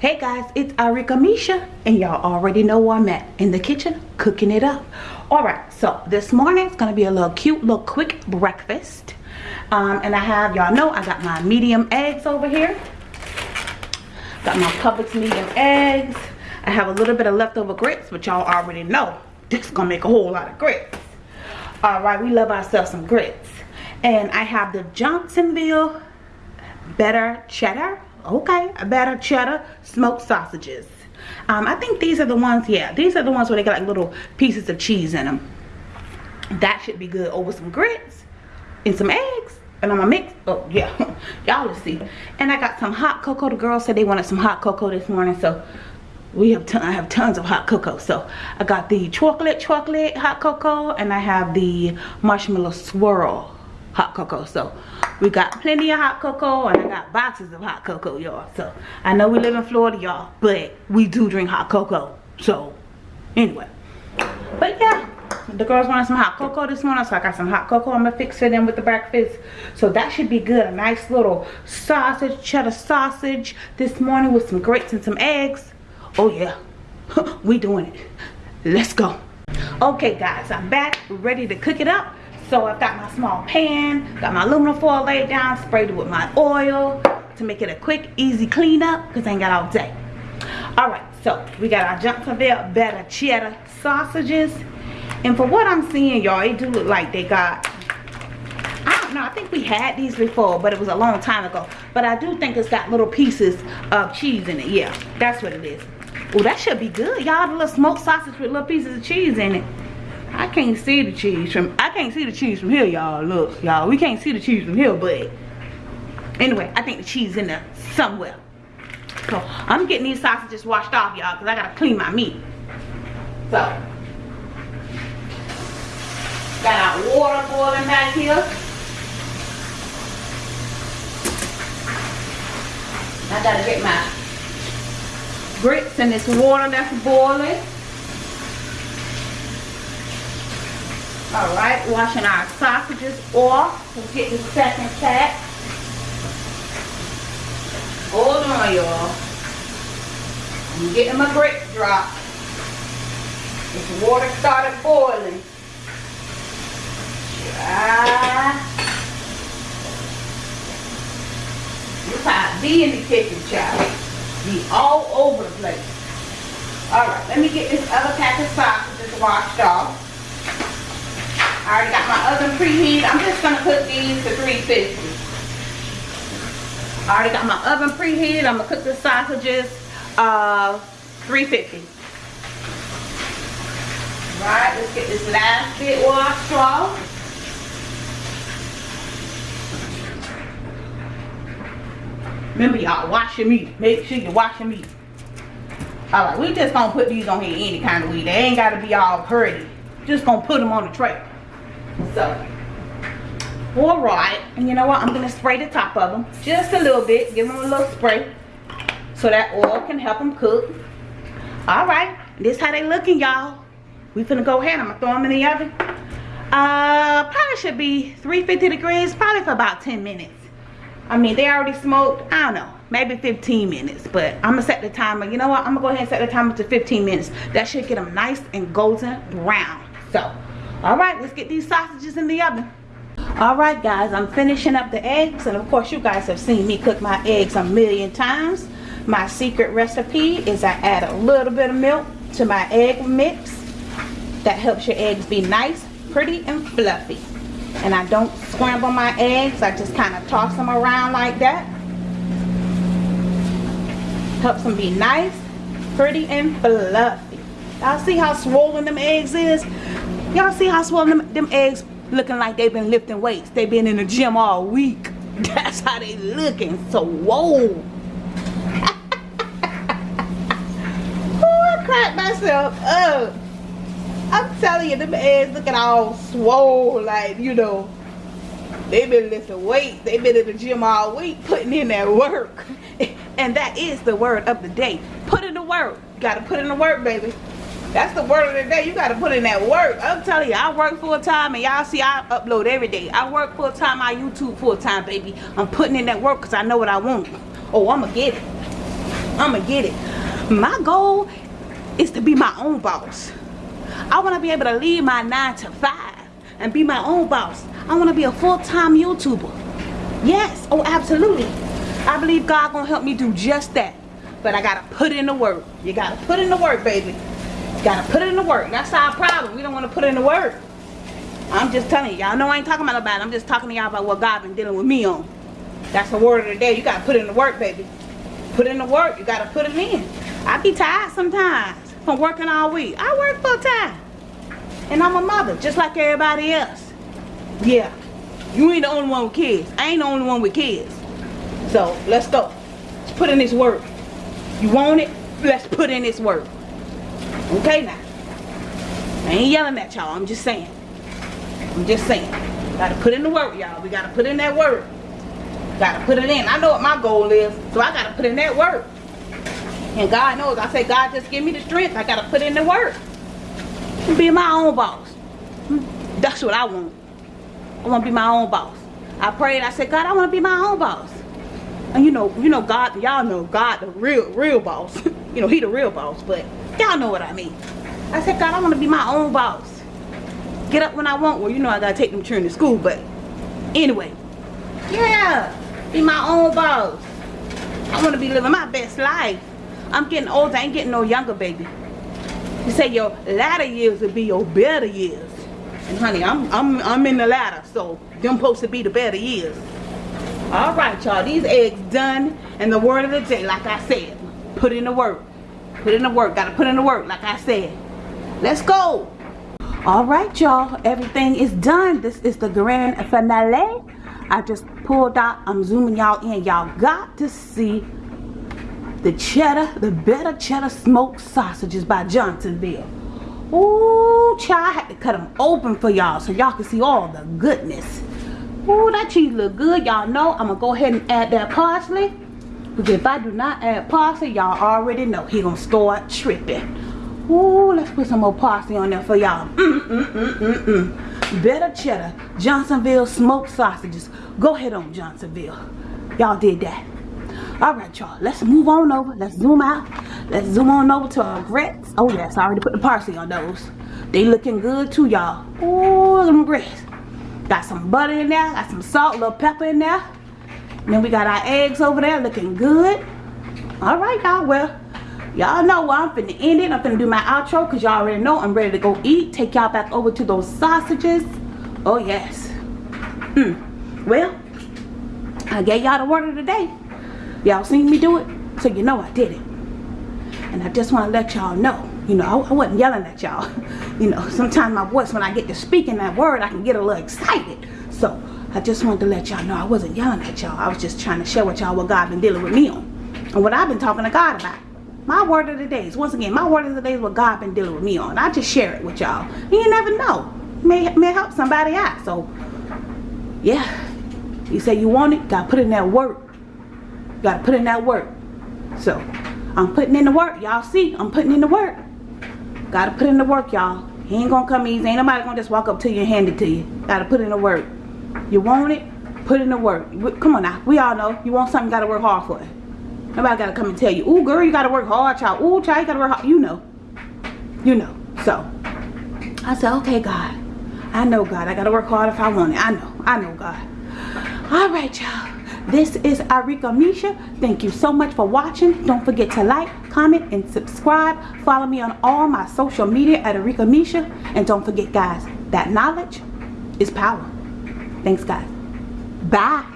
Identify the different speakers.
Speaker 1: Hey guys, it's Arika Misha, and y'all already know where I'm at in the kitchen cooking it up. Alright, so this morning it's gonna be a little cute, little quick breakfast. Um, and I have, y'all know, I got my medium eggs over here. Got my Publix medium eggs. I have a little bit of leftover grits, but y'all already know this is gonna make a whole lot of grits. Alright, we love ourselves some grits. And I have the Johnsonville Better Cheddar okay a better cheddar smoked sausages. Um, i think these are the ones yeah these are the ones where they got like little pieces of cheese in them that should be good over some grits and some eggs and i'm gonna mix oh yeah y'all will see. And i got some hot cocoa the girls said they wanted some hot cocoa this morning so we have ton, I have tons of hot cocoa. So I got the chocolate chocolate hot cocoa and I have the marshmallow swirl hot cocoa. So we got plenty of hot cocoa and I got boxes of hot cocoa y'all. So I know we live in Florida y'all but we do drink hot cocoa. So anyway. But yeah the girls wanted some hot cocoa this morning so I got some hot cocoa. I'm gonna fix it in with the breakfast. So that should be good. A nice little sausage cheddar sausage this morning with some grits and some eggs. Oh yeah. We doing it. Let's go. Okay guys I'm back ready to cook it up so I've got my small pan, got my aluminum foil laid down, sprayed it with my oil to make it a quick, easy cleanup because I ain't got all day. Alright, so we got our Johnsonville Better Cheddar sausages. And for what I'm seeing, y'all, it do look like they got I don't know, I think we had these before, but it was a long time ago. But I do think it's got little pieces of cheese in it. Yeah, that's what it is. Oh, that should be good, y'all. The little smoked sausage with little pieces of cheese in it. I can't see the cheese from I can't see the cheese from here y'all. Look y'all we can't see the cheese from here but anyway I think the cheese in there somewhere. So I'm getting these sausages washed off y'all because I gotta clean my meat. So got our water boiling back here. I gotta get my grits in this water that's boiling All right, washing our sausages off. We'll get the second pack. Hold on, y'all. I'm getting my grits dropped. This water started boiling. Ah. This how I be in the kitchen, child. Be all over the place. All right, let me get this other pack of sausages washed off. I already got my oven preheated. I'm just to cook these to 350. I already got my oven preheated. I'm to cook the sausages uh, 350. Right, let's get this last bit washed off. Remember y'all, wash your meat. Make sure you wash your meat. Alright, we just gonna put these on here any kind of way. They ain't gotta be all pretty. Just gonna put them on the tray. So, all right. And you know what? I'm going to spray the top of them just a little bit. Give them a little spray so that oil can help them cook. All right. This how they looking, y'all. We finna go ahead. I'm going to throw them in the oven. Uh, probably should be 350 degrees, probably for about 10 minutes. I mean, they already smoked, I don't know, maybe 15 minutes. But I'm to set the timer. You know what? I'm to go ahead and set the timer to 15 minutes. That should get them nice and golden brown. So, all right let's get these sausages in the oven. All right guys i'm finishing up the eggs and of course you guys have seen me cook my eggs a million times. My secret recipe is i add a little bit of milk to my egg mix. That helps your eggs be nice pretty and fluffy. And i don't scramble my eggs i just kind of toss them around like that. Helps them be nice pretty and fluffy. Y'all see how swollen them eggs is Y'all see how swollen them, them eggs looking like they've been lifting weights. They've been in the gym all week. That's how they looking. So whoa. oh, I cracked myself up. I'm telling you, them eggs looking all swole like, you know, they've been lifting weights. They've been in the gym all week putting in that work. And that is the word of the day. Put in the work. You gotta put in the work, baby. That's the word of the day. You got to put in that work. I'm telling you, I work full time and y'all see I upload every day. I work full time, I YouTube full time, baby. I'm putting in that work because I know what I want. Oh, I'm going to get it. I'ma get it. My goal is to be my own boss. I want to be able to leave my 9 to 5 and be my own boss. I want to be a full-time YouTuber. Yes, oh absolutely. I believe God gonna help me do just that. But I gotta put in the work. You gotta put in the work, baby. Gotta put it in the work. That's our problem. We don't want to put in the work. I'm just telling y'all know I ain't talking about nobody. I'm just talking to y'all about what God been dealing with me on. That's the word of the day. You gotta put in the work, baby. Put in the work. You gotta put it in. I be tired sometimes from working all week. I work full time. And I'm a mother, just like everybody else. Yeah. You ain't the only one with kids. I ain't the only one with kids. So, let's go. Let's put in this work. You want it? Let's put in this work. Okay now. I ain't yelling at y'all. I'm just saying. I'm just saying. Gotta put in the work, y'all. We gotta put in that work. Gotta put it in. I know what my goal is. So I gotta put in that work. And God knows. I say, God, just give me the strength. I gotta put in the work. Be my own boss. That's what I want. I want to be my own boss. I prayed. I said, God, I want to be my own boss. And you know, you know, God, y'all know God, the real, real boss. you know, he the real boss. But y'all know what I mean. I said, God, I want to be my own boss. Get up when I want. Well, you know, I gotta take them children to school. But anyway, yeah, be my own boss. I want to be living my best life. I'm getting older. I ain't getting no younger, baby. You say your latter years will be your better years. And honey, I'm I'm I'm in the latter, so them supposed to be the better years. All right, y'all. These eggs done. And the word of the day, like I said, put in the work. Put in the work. Gotta put in the work, like I said. Let's go. All right, y'all. Everything is done. This is the grand finale. I just pulled out. I'm zooming y'all in. Y'all got to see the cheddar, the better cheddar smoked sausages by Johnsonville. Ooh, child, I had to cut them open for y'all so y'all can see all the goodness. Ooh, that cheese look good. Y'all know I'm gonna go ahead and add that parsley. Because if I do not add parsley, y'all already know he gonna start tripping. Ooh, let's put some more parsley on there for y'all. Mm, mm, mm, mm, mm. Better cheddar, Johnsonville smoked sausages. Go ahead on Johnsonville. Y'all did that. All right, y'all. Let's move on over. Let's zoom out. Let's zoom on over to our grits. Oh, yes. I already put the parsley on those. They looking good, too, y'all. Oh, look them grits. Got some butter in there. Got some salt, a little pepper in there. And then we got our eggs over there looking good. All right, y'all. Well, y'all know where I'm finna end it. I'm finna do my outro because y'all already know I'm ready to go eat. Take y'all back over to those sausages. Oh, yes. Hmm. Well, I gave y'all the word of the day. Y'all seen me do it, so you know I did it. And I just want to let y'all know, you know, I, I wasn't yelling at y'all. you know, sometimes my voice, when I get to speaking that word, I can get a little excited. So I just wanted to let y'all know I wasn't yelling at y'all. I was just trying to share with y'all what God been dealing with me on. And what I've been talking to God about. My word of the day is, once again, my word of the day is what God been dealing with me on. I just share it with y'all. You never know. May, may help somebody out. So, yeah. You say you want it, gotta put in that work gotta put in that work so i'm putting in the work y'all see i'm putting in the work gotta put in the work y'all he ain't gonna come easy ain't nobody gonna just walk up to you and hand it to you gotta put in the work you want it? Put in the work. Come on now. We all know you want something you gotta work hard for it. Nobody gotta come and tell you ooh girl you gotta work hard child. Oh child you gotta work hard. You know. You know. So i said okay god. I know god. I gotta work hard if i want it. I know. I know god. All right y'all. This is Arika Misha. Thank you so much for watching. Don't forget to like, comment, and subscribe. Follow me on all my social media at Arika Misha. And don't forget, guys, that knowledge is power. Thanks, guys. Bye.